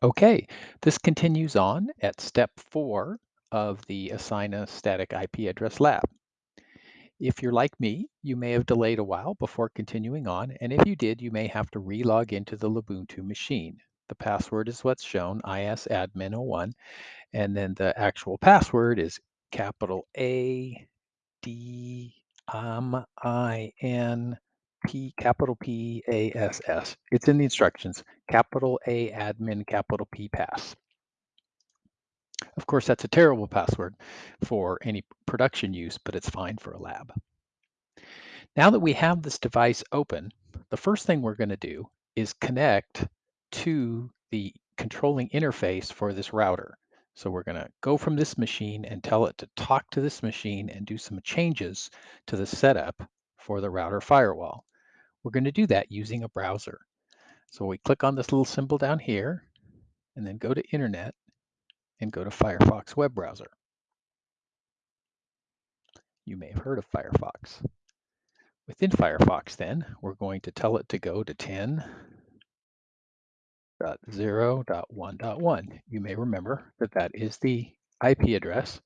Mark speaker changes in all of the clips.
Speaker 1: Okay, this continues on at step four of the Assign a Static IP Address Lab. If you're like me, you may have delayed a while before continuing on, and if you did, you may have to re-log into the Lubuntu machine. The password is what's shown, isadmin01, and then the actual password is capital A D M I N P capital P A S S. It's in the instructions. Capital A admin capital P pass. Of course, that's a terrible password for any production use, but it's fine for a lab. Now that we have this device open, the first thing we're going to do is connect to the controlling interface for this router. So we're going to go from this machine and tell it to talk to this machine and do some changes to the setup for the router firewall. We're going to do that using a browser. So we click on this little symbol down here and then go to Internet and go to Firefox web browser. You may have heard of Firefox. Within Firefox then, we're going to tell it to go to 10.0.1.1. You may remember that that is the IP address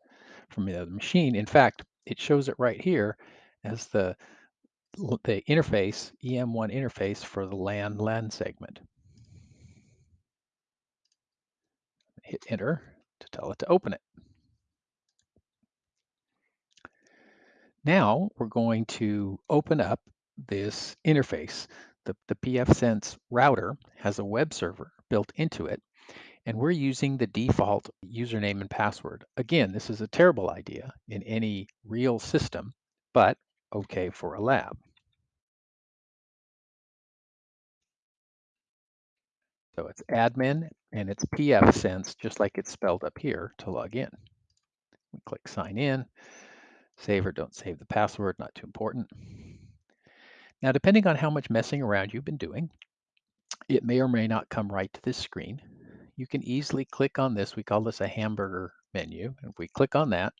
Speaker 1: from the other machine. In fact, it shows it right here as the, the interface, EM1 interface for the LAN LAN segment. Hit enter to tell it to open it. Now we're going to open up this interface. The, the pfSense router has a web server built into it, and we're using the default username and password. Again, this is a terrible idea in any real system, but okay for a lab. So it's admin and it's pfSense, just like it's spelled up here to log in. We click sign in. Save or don't save the password, not too important. Now, depending on how much messing around you've been doing, it may or may not come right to this screen. You can easily click on this. We call this a hamburger menu. If we click on that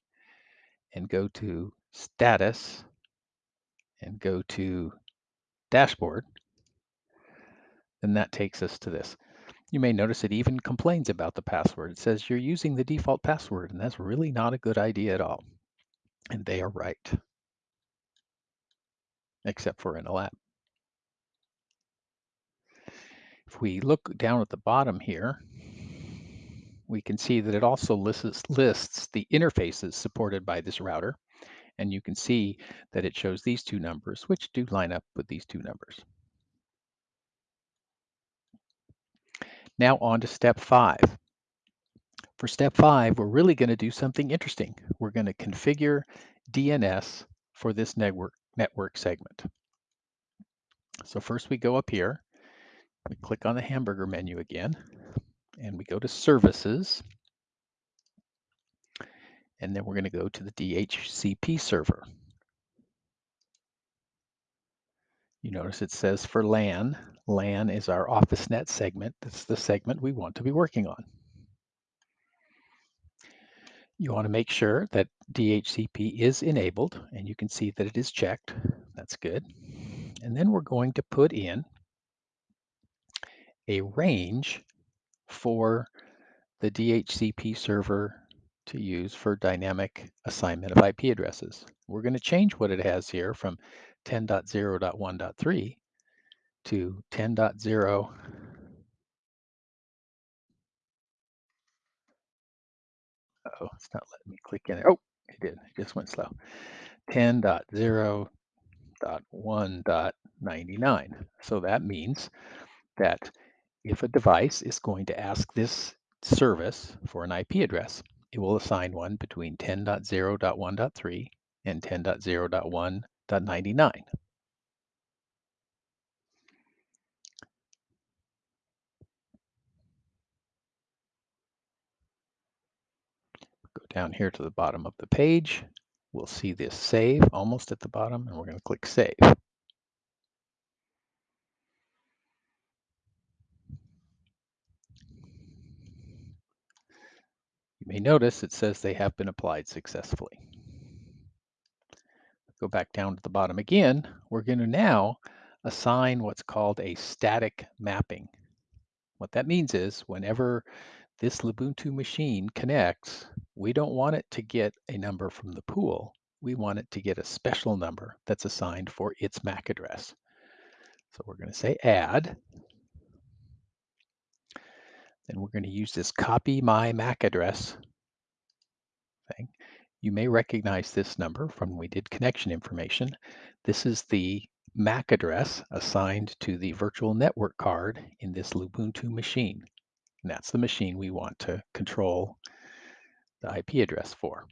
Speaker 1: and go to status and go to dashboard, then that takes us to this. You may notice it even complains about the password. It says you're using the default password, and that's really not a good idea at all. And they are right, except for in a lab. If we look down at the bottom here, we can see that it also lists, lists the interfaces supported by this router. And you can see that it shows these two numbers, which do line up with these two numbers. Now on to step five. For step five, we're really going to do something interesting. We're going to configure DNS for this network, network segment. So first we go up here, we click on the hamburger menu again, and we go to services. And then we're going to go to the DHCP server. You notice it says for LAN. LAN is our OfficeNet segment. That's the segment we want to be working on. You want to make sure that DHCP is enabled, and you can see that it is checked. That's good. And then we're going to put in a range for the DHCP server to use for dynamic assignment of IP addresses. We're going to change what it has here from 10.0.1.3 to 10.0 oh it's not letting me click in it. Oh it did it just went slow. 10.0.1.99 so that means that if a device is going to ask this service for an IP address it will assign one between 10.0.1.3 and 10.0.1.99 Go down here to the bottom of the page. We'll see this save almost at the bottom, and we're going to click save. You may notice it says they have been applied successfully. Go back down to the bottom again. We're going to now assign what's called a static mapping. What that means is whenever this Lubuntu machine connects, we don't want it to get a number from the pool. We want it to get a special number that's assigned for its MAC address. So we're going to say add. Then we're going to use this copy my MAC address thing. You may recognize this number from when we did connection information. This is the MAC address assigned to the virtual network card in this Lubuntu machine. And that's the machine we want to control the IP address for.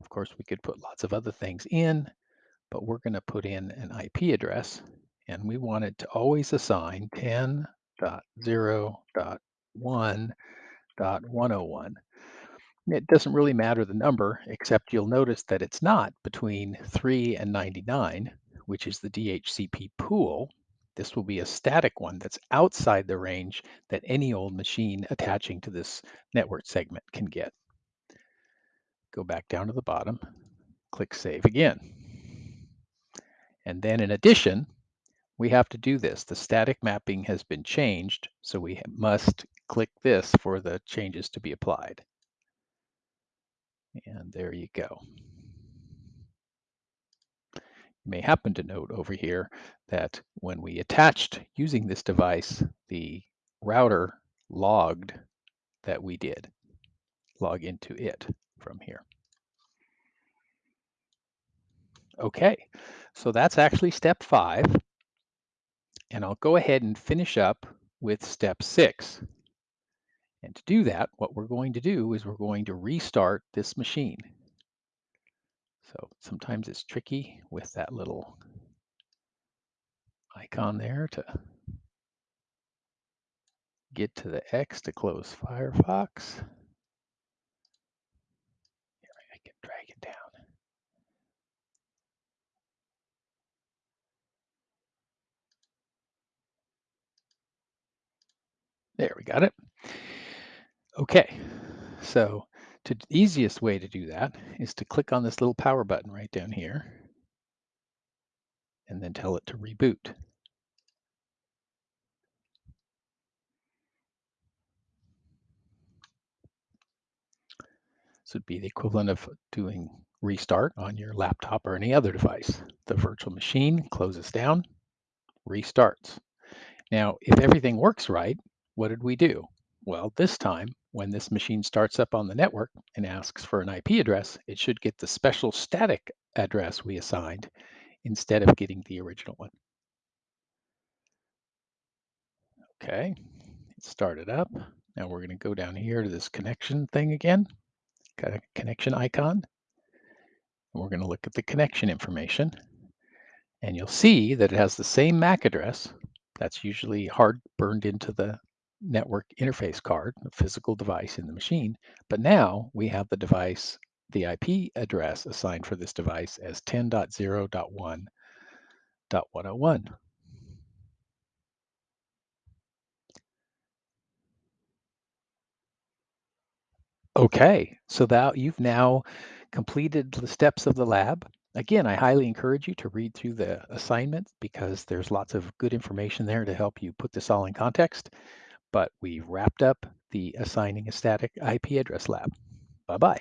Speaker 1: Of course, we could put lots of other things in, but we're going to put in an IP address, and we want it to always assign 10.0.1.101. It doesn't really matter the number, except you'll notice that it's not between 3 and 99, which is the DHCP pool. This will be a static one that's outside the range that any old machine attaching to this network segment can get. Go back down to the bottom, click Save again. And then in addition, we have to do this. The static mapping has been changed, so we must click this for the changes to be applied. And there you go. You may happen to note over here that when we attached using this device, the router logged that we did log into it from here. Okay, so that's actually step five. And I'll go ahead and finish up with step six. And to do that, what we're going to do is we're going to restart this machine. So sometimes it's tricky with that little icon there to get to the X to close Firefox. Here, I can drag it down. There, we got it. Okay, so the easiest way to do that is to click on this little power button right down here and then tell it to reboot. This would be the equivalent of doing restart on your laptop or any other device. The virtual machine closes down, restarts. Now, if everything works right, what did we do? Well, this time, when this machine starts up on the network and asks for an IP address, it should get the special static address we assigned instead of getting the original one. Okay, it started up. Now we're going to go down here to this connection thing again, got a connection icon. We're going to look at the connection information. And you'll see that it has the same MAC address. That's usually hard burned into the network interface card, a physical device in the machine. But now we have the device, the IP address assigned for this device as 10.0.1.101. Okay, so that you've now completed the steps of the lab. Again, I highly encourage you to read through the assignment because there's lots of good information there to help you put this all in context but we wrapped up the assigning a static IP address lab. Bye-bye.